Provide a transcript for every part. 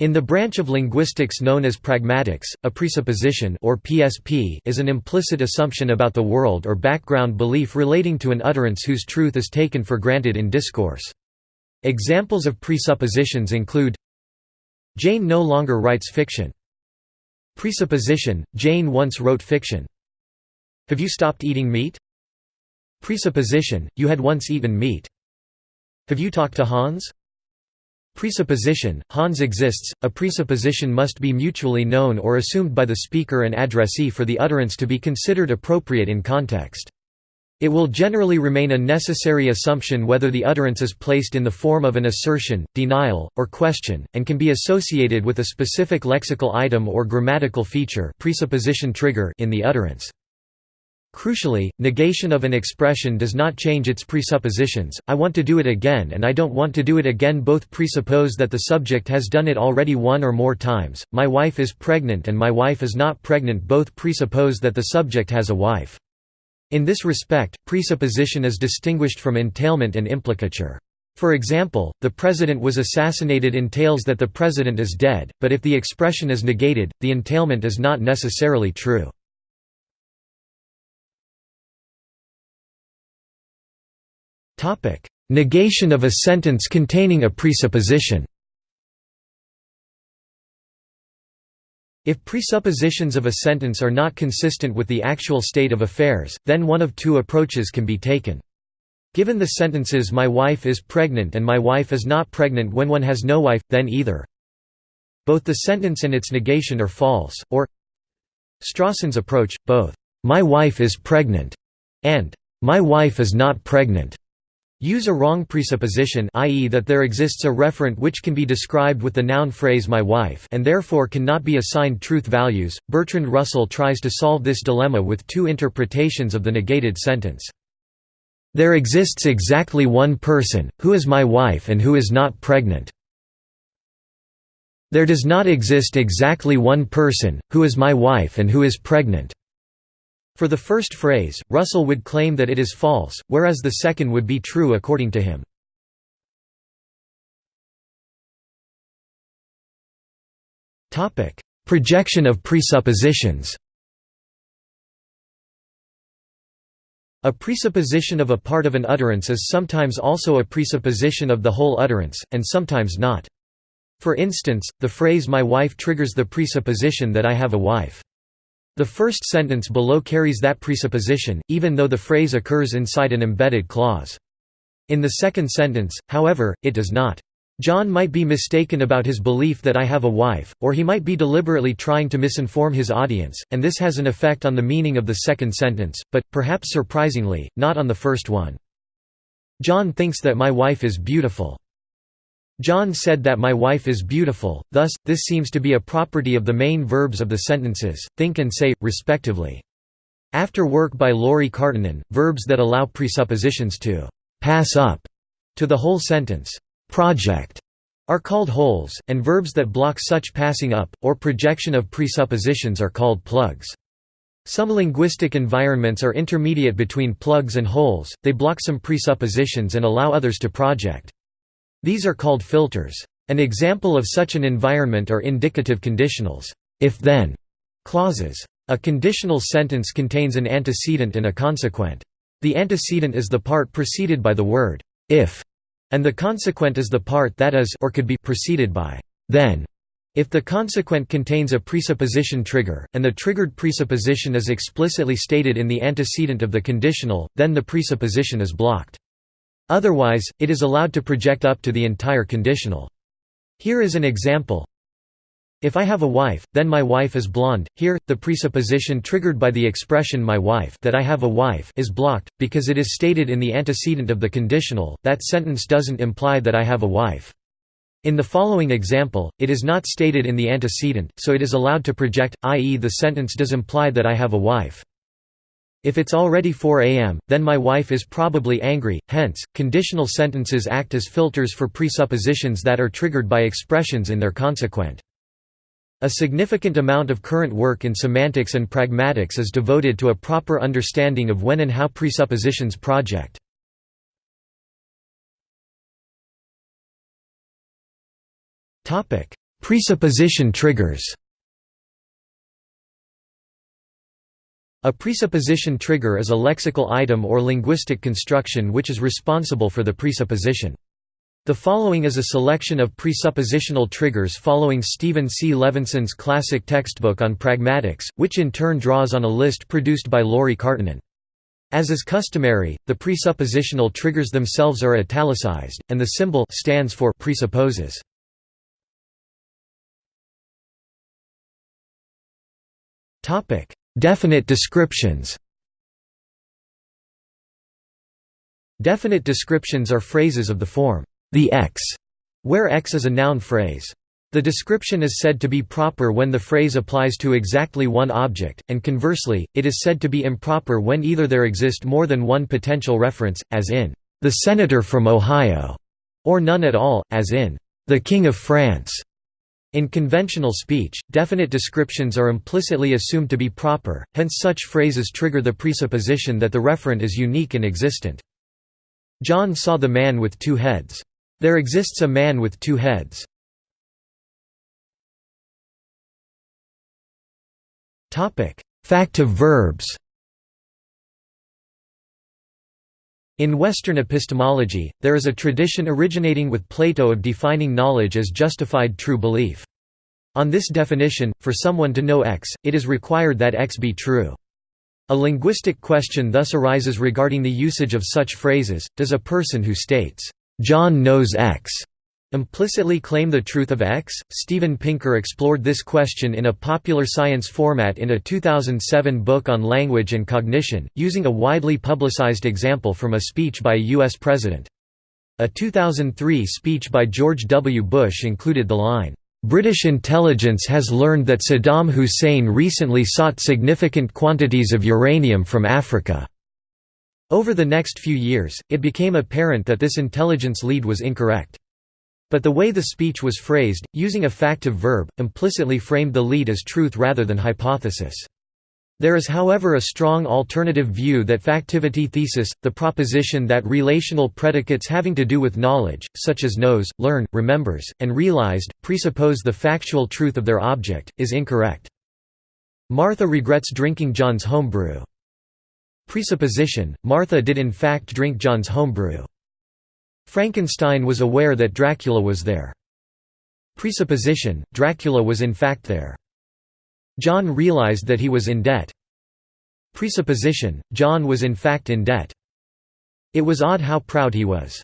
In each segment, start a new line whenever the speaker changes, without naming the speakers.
In the branch of linguistics known as pragmatics, a presupposition or PSP is an implicit assumption about the world or background belief relating to an utterance whose truth is taken for granted in discourse. Examples of presuppositions include Jane no longer writes fiction. Presupposition, Jane once wrote fiction. Have you stopped eating meat? Presupposition, you had once eaten meat. Have you talked to Hans? Presupposition, Hans exists, a presupposition must be mutually known or assumed by the speaker and addressee for the utterance to be considered appropriate in context. It will generally remain a necessary assumption whether the utterance is placed in the form of an assertion, denial, or question, and can be associated with a specific lexical item or grammatical feature presupposition trigger in the utterance. Crucially, negation of an expression does not change its presuppositions, I want to do it again and I don't want to do it again both presuppose that the subject has done it already one or more times, my wife is pregnant and my wife is not pregnant both presuppose that the subject has a wife. In this respect, presupposition is distinguished from entailment and implicature. For example, the president was assassinated entails that the president is dead, but if the expression is negated, the entailment is not necessarily true. Negation of a sentence containing a presupposition. If presuppositions of a sentence are not consistent with the actual state of affairs, then one of two approaches can be taken. Given the sentences my wife is pregnant and my wife is not pregnant when one has no wife, then either. Both the sentence and its negation are false, or Strawson's approach, both my wife is pregnant and my wife is not pregnant Use a wrong presupposition i.e. that there exists a referent which can be described with the noun phrase my wife and therefore cannot be assigned truth values. Bertrand Russell tries to solve this dilemma with two interpretations of the negated sentence. There exists exactly one person, who is my wife and who is not pregnant. There does not exist exactly one person, who is my wife and who is pregnant. For the first phrase, Russell would claim that it is false, whereas the second would be true according to him. Projection of presuppositions A presupposition of a part of an utterance is sometimes also a presupposition of the whole utterance, and sometimes not. For instance, the phrase my wife triggers the presupposition that I have a wife. The first sentence below carries that presupposition, even though the phrase occurs inside an embedded clause. In the second sentence, however, it does not. John might be mistaken about his belief that I have a wife, or he might be deliberately trying to misinform his audience, and this has an effect on the meaning of the second sentence, but, perhaps surprisingly, not on the first one. John thinks that my wife is beautiful. John said that my wife is beautiful, thus, this seems to be a property of the main verbs of the sentences, think and say, respectively. After work by Lauri Karttunen, verbs that allow presuppositions to «pass up» to the whole sentence «project» are called holes, and verbs that block such passing up, or projection of presuppositions are called plugs. Some linguistic environments are intermediate between plugs and holes, they block some presuppositions and allow others to project. These are called filters. An example of such an environment are indicative conditionals if-then clauses. A conditional sentence contains an antecedent and a consequent. The antecedent is the part preceded by the word if, and the consequent is the part that is or could be preceded by then. If the consequent contains a presupposition trigger, and the triggered presupposition is explicitly stated in the antecedent of the conditional, then the presupposition is blocked. Otherwise, it is allowed to project up to the entire conditional. Here is an example. If I have a wife, then my wife is blonde. Here, the presupposition triggered by the expression my wife that I have a wife is blocked, because it is stated in the antecedent of the conditional, that sentence doesn't imply that I have a wife. In the following example, it is not stated in the antecedent, so it is allowed to project, i.e. the sentence does imply that I have a wife. If it's already 4 am, then my wife is probably angry, hence, conditional sentences act as filters for presuppositions that are triggered by expressions in their consequent. A significant amount of current work in semantics and pragmatics is devoted to a proper understanding of when and how presuppositions project. Presupposition triggers A presupposition trigger is a lexical item or linguistic construction which is responsible for the presupposition. The following is a selection of presuppositional triggers following Stephen C. Levinson's classic textbook on pragmatics, which in turn draws on a list produced by Lauri Karttunen. As is customary, the presuppositional triggers themselves are italicized, and the symbol stands for presupposes. Definite descriptions Definite descriptions are phrases of the form, the X, where X is a noun phrase. The description is said to be proper when the phrase applies to exactly one object, and conversely, it is said to be improper when either there exist more than one potential reference, as in, "...the senator from Ohio", or none at all, as in, "...the King of France". In conventional speech, definite descriptions are implicitly assumed to be proper, hence such phrases trigger the presupposition that the referent is unique and existent. John saw the man with two heads. There exists a man with two heads. Factive verbs In Western epistemology, there is a tradition originating with Plato of defining knowledge as justified true belief. On this definition, for someone to know X, it is required that X be true. A linguistic question thus arises regarding the usage of such phrases, does a person who states, "'John knows X' implicitly claim the truth of X? Steven Pinker explored this question in a popular science format in a 2007 book on language and cognition, using a widely publicized example from a speech by a U.S. president. A 2003 speech by George W. Bush included the line, British intelligence has learned that Saddam Hussein recently sought significant quantities of uranium from Africa. Over the next few years, it became apparent that this intelligence lead was incorrect. But the way the speech was phrased, using a factive verb, implicitly framed the lead as truth rather than hypothesis. There is however a strong alternative view that factivity thesis, the proposition that relational predicates having to do with knowledge, such as knows, learn, remembers, and realized, presuppose the factual truth of their object, is incorrect. Martha regrets drinking John's homebrew. Presupposition, Martha did in fact drink John's homebrew. Frankenstein was aware that Dracula was there. Presupposition, Dracula was in fact there. John realized that he was in debt. Presupposition, John was in fact in debt. It was odd how proud he was.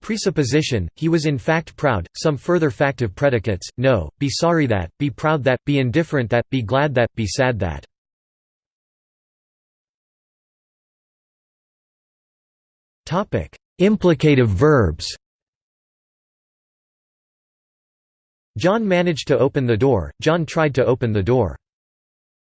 Presupposition, he was in fact proud. Some further factive predicates, know, be sorry that, be proud that, be indifferent that, be glad that, be sad that. Implicative verbs. John managed to open the door, John tried to open the door.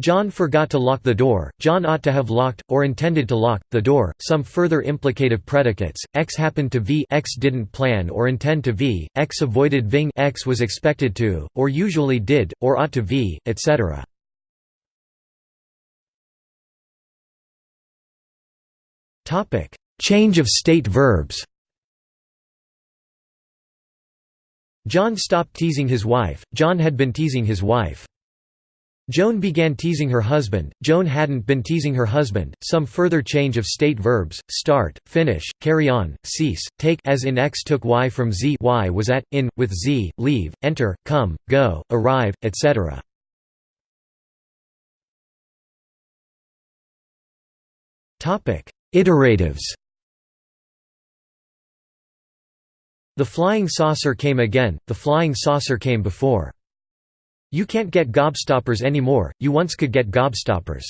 John forgot to lock the door, John ought to have locked, or intended to lock, the door. Some further implicative predicates, x happened to v. X didn't plan or intend to v, x avoided ving. X was expected to, or usually did, or ought to v, etc. Change of state verbs John stopped teasing his wife, John had been teasing his wife. Joan began teasing her husband, Joan hadn't been teasing her husband. Some further change of state verbs: start, finish, carry on, cease, take as in X took Y from Z Y was at, in, with Z, leave, enter, come, go, arrive, etc. Iteratives. The flying saucer came again, the flying saucer came before. You can't get gobstoppers anymore, you once could get gobstoppers.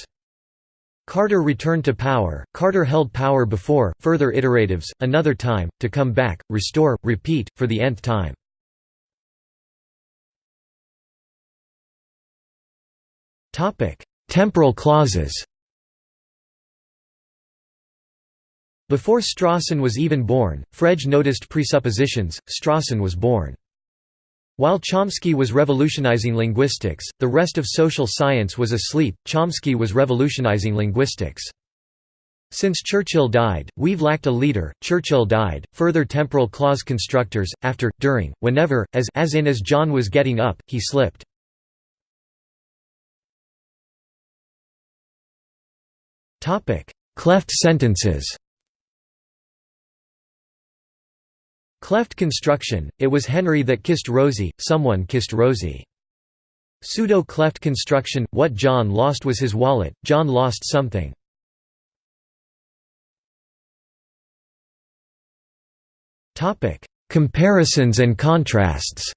Carter returned to power, Carter held power before, further iteratives, another time, to come back, restore, repeat, for the nth time. Temporal clauses Before Strawson was even born, Frege noticed presuppositions, Strawson was born. While Chomsky was revolutionizing linguistics, the rest of social science was asleep, Chomsky was revolutionizing linguistics. Since Churchill died, we've lacked a leader. Churchill died. Further temporal clause constructors after, during, whenever, as as in as John was getting up, he slipped. Cleft sentences. Cleft construction. It was Henry that kissed Rosie. Someone kissed Rosie. Pseudo-cleft construction. What John lost was his wallet. John lost something. Comparisons and contrasts.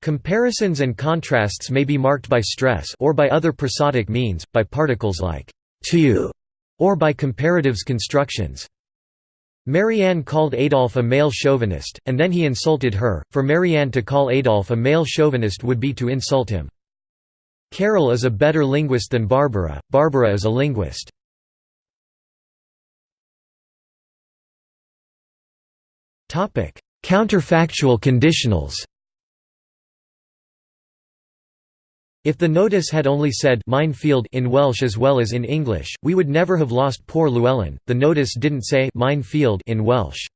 Comparisons and contrasts may be marked by stress or by other prosodic means, by particles like too or by comparatives constructions. Marianne called Adolf a male chauvinist, and then he insulted her. For Marianne to call Adolf a male chauvinist would be to insult him. Carol is a better linguist than Barbara, Barbara is a linguist. Counterfactual conditionals If the notice had only said minefield in Welsh as well as in English, we would never have lost poor Llewellyn. The notice didn't say minefield in Welsh.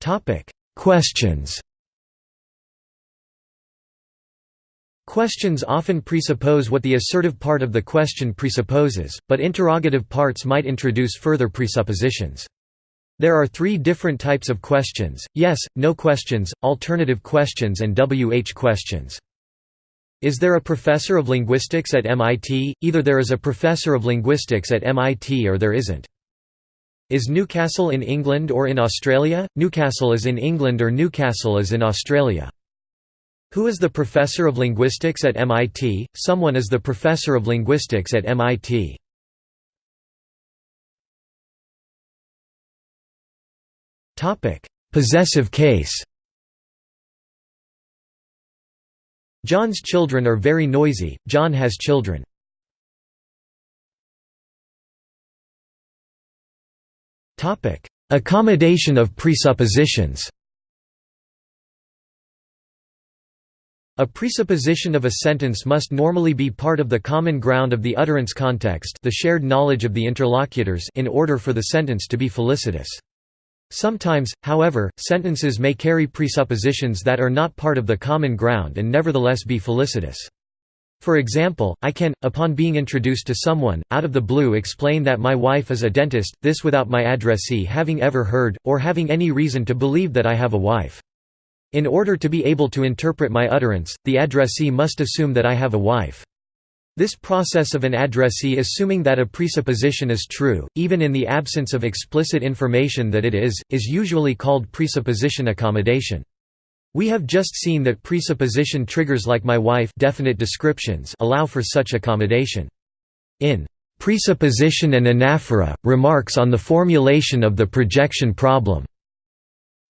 Topic: Questions. Questions often presuppose what the assertive part of the question presupposes, but interrogative parts might introduce further presuppositions. There are three different types of questions, yes, no questions, alternative questions and WH questions. Is there a professor of linguistics at MIT? Either there is a professor of linguistics at MIT or there isn't. Is Newcastle in England or in Australia? Newcastle is in England or Newcastle is in Australia. Who is the professor of linguistics at MIT? Someone is the professor of linguistics at MIT. Topic: Possessive case. John's children are very noisy. John has children. Topic: Accommodation of presuppositions. A presupposition of a sentence must normally be part of the common ground of the utterance context the shared knowledge of the interlocutors in order for the sentence to be felicitous. Sometimes, however, sentences may carry presuppositions that are not part of the common ground and nevertheless be felicitous. For example, I can, upon being introduced to someone, out of the blue explain that my wife is a dentist, this without my addressee having ever heard, or having any reason to believe that I have a wife. In order to be able to interpret my utterance, the addressee must assume that I have a wife. This process of an addressee assuming that a presupposition is true, even in the absence of explicit information that it is, is usually called presupposition accommodation. We have just seen that presupposition triggers like my wife definite descriptions allow for such accommodation. In Presupposition and Anaphora, Remarks on the Formulation of the Projection Problem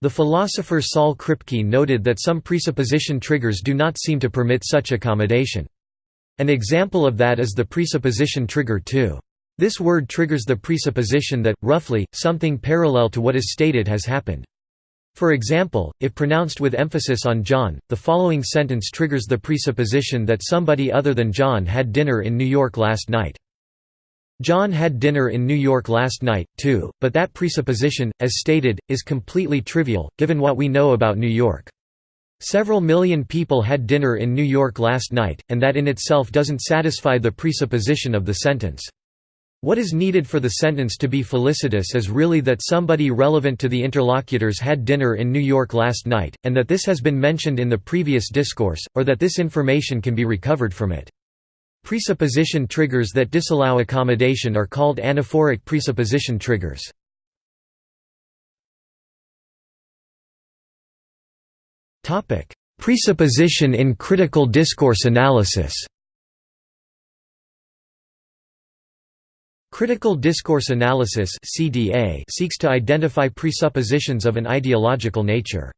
the philosopher Saul Kripke noted that some presupposition triggers do not seem to permit such accommodation. An example of that is the presupposition trigger too. This word triggers the presupposition that, roughly, something parallel to what is stated has happened. For example, if pronounced with emphasis on John, the following sentence triggers the presupposition that somebody other than John had dinner in New York last night. John had dinner in New York last night, too, but that presupposition, as stated, is completely trivial, given what we know about New York. Several million people had dinner in New York last night, and that in itself doesn't satisfy the presupposition of the sentence. What is needed for the sentence to be felicitous is really that somebody relevant to the interlocutors had dinner in New York last night, and that this has been mentioned in the previous discourse, or that this information can be recovered from it. Presupposition triggers that disallow accommodation are called anaphoric presupposition triggers. Presupposition in critical discourse analysis Critical discourse analysis CDA seeks to identify presuppositions of an ideological nature.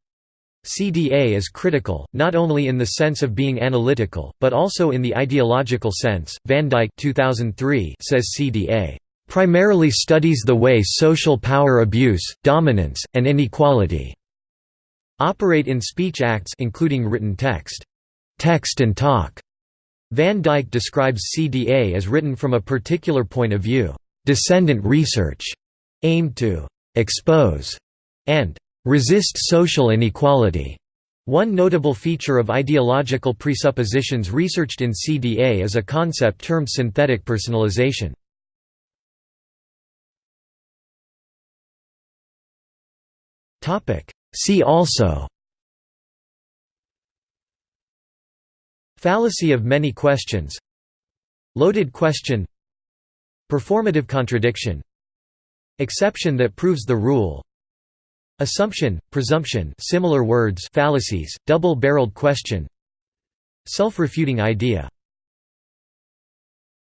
CDA is critical, not only in the sense of being analytical, but also in the ideological sense. Van Dijk 2003 says CDA primarily studies the way social power abuse, dominance, and inequality operate in speech acts including written text. text and talk. Van Dijk describes CDA as written from a particular point of view, descendant research, aimed to expose and resist social inequality. One notable feature of ideological presuppositions researched in CDA is a concept termed synthetic personalization. See also Fallacy of many questions Loaded question Performative contradiction Exception that proves the rule Assumption, presumption similar words fallacies, double-barreled question Self-refuting idea